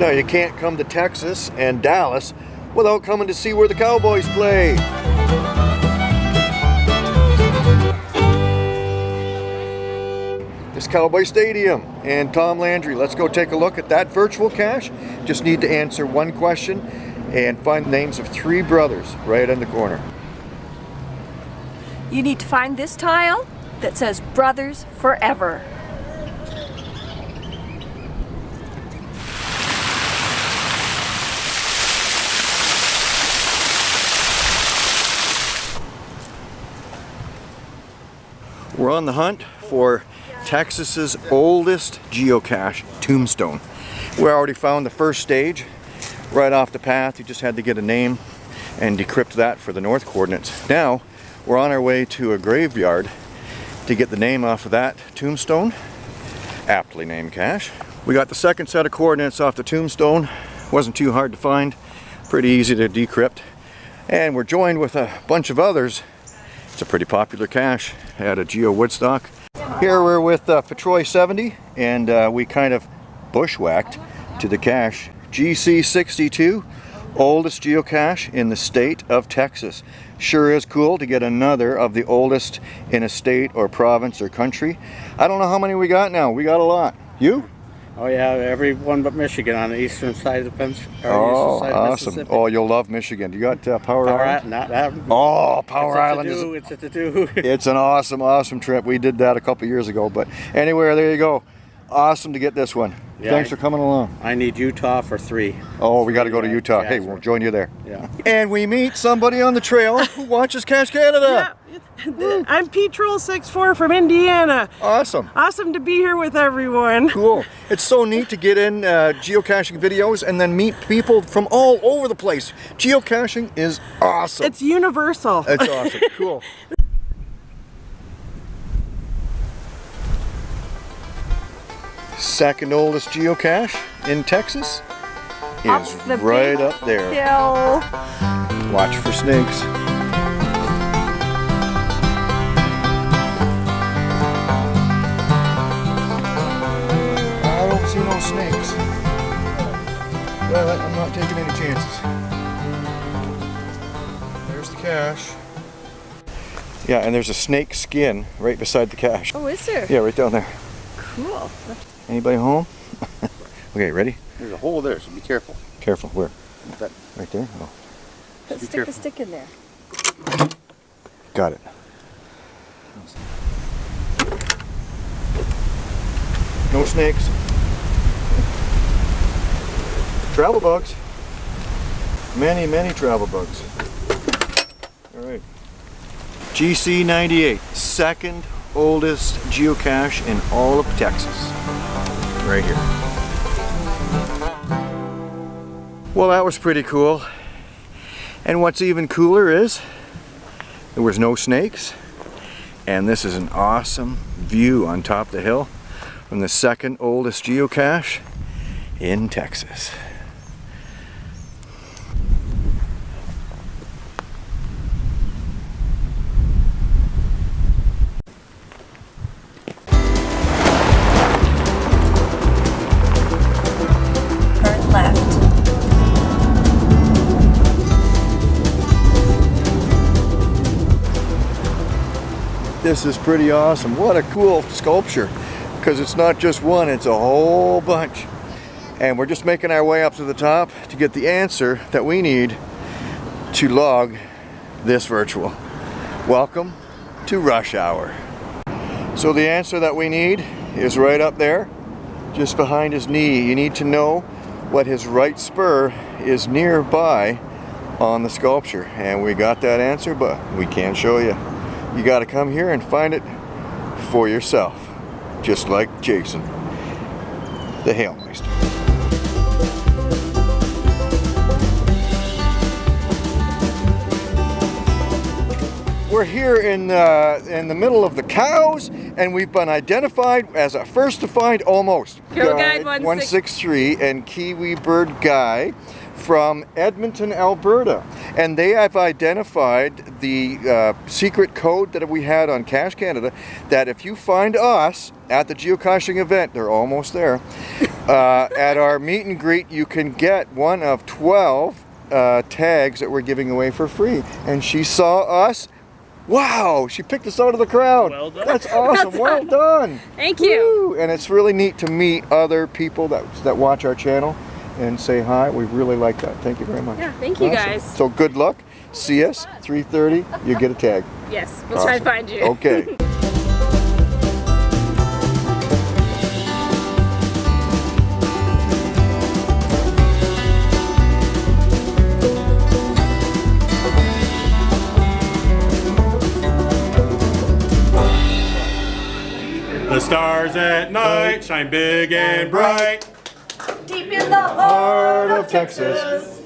Now you can't come to Texas and Dallas without coming to see where the Cowboys play. This Cowboy Stadium and Tom Landry. Let's go take a look at that virtual cache. Just need to answer one question and find the names of three brothers right in the corner. You need to find this tile that says Brothers Forever. We're on the hunt for Texas's oldest geocache, Tombstone. We already found the first stage right off the path. You just had to get a name and decrypt that for the north coordinates. Now we're on our way to a graveyard to get the name off of that tombstone, aptly named cache. We got the second set of coordinates off the tombstone. Wasn't too hard to find, pretty easy to decrypt. And we're joined with a bunch of others. It's a pretty popular cache at a Geo Woodstock. Here we're with uh, Patroy 70 and uh, we kind of bushwhacked to the cache GC62 oldest geocache in the state of Texas. Sure is cool to get another of the oldest in a state or province or country. I don't know how many we got now. We got a lot. You? Oh yeah, every one but Michigan on the eastern side of the fence. Oh, awesome! Oh, you'll love Michigan. You got uh, Power, Power Island? Not that. Oh, Power Island is. It's a to do. it's an awesome, awesome trip. We did that a couple years ago, but anywhere, there you go. Awesome to get this one. Yeah, Thanks I, for coming along. I need Utah for three. Oh, we got to go to Utah. Hey, we'll join you there. Yeah. And we meet somebody on the trail who watches Cache Canada. Yeah. I'm Petrol64 from Indiana. Awesome. Awesome to be here with everyone. Cool. It's so neat to get in uh, geocaching videos and then meet people from all over the place. Geocaching is awesome. It's universal. It's awesome. Cool. Second oldest geocache in Texas is the right up there. Hill. Watch for snakes. I don't see no snakes. Well, I'm not taking any chances. There's the cache. Yeah, and there's a snake skin right beside the cache. Oh, is there? Yeah, right down there. Cool. Anybody home? okay, ready? There's a hole there, so be careful. Careful, where? That. Right there? Oh. Let's stick careful. the stick in there. Got it. No snakes. Travel bugs. Many, many travel bugs. All right. GC98, second oldest geocache in all of Texas. Right here. Well, that was pretty cool. And what's even cooler is there was no snakes. And this is an awesome view on top of the hill from the second oldest geocache in Texas. This is pretty awesome. What a cool sculpture. Because it's not just one, it's a whole bunch. And we're just making our way up to the top to get the answer that we need to log this virtual. Welcome to rush hour. So the answer that we need is right up there, just behind his knee. You need to know what his right spur is nearby on the sculpture. And we got that answer, but we can't show you you got to come here and find it for yourself, just like Jason, the Hailmeister. We're here in, uh, in the middle of the cows and we've been identified as a first to find almost. Go Guide 163 and Kiwi Bird Guy from Edmonton, Alberta. And they have identified the uh, secret code that we had on Cache Canada that if you find us at the geocaching event, they're almost there, uh, at our meet and greet, you can get one of 12 uh, tags that we're giving away for free. And she saw us. Wow, she picked us out of the crowd. Well done. That's awesome. well done. Thank you. Woo! And it's really neat to meet other people that, that watch our channel and say hi. We really like that. Thank you very much. Yeah, thank you, guys. So good luck. See us 3:30. You get a tag. Yes, we'll try to find you. Okay. The stars at night shine big and bright. In the Heart of Texas.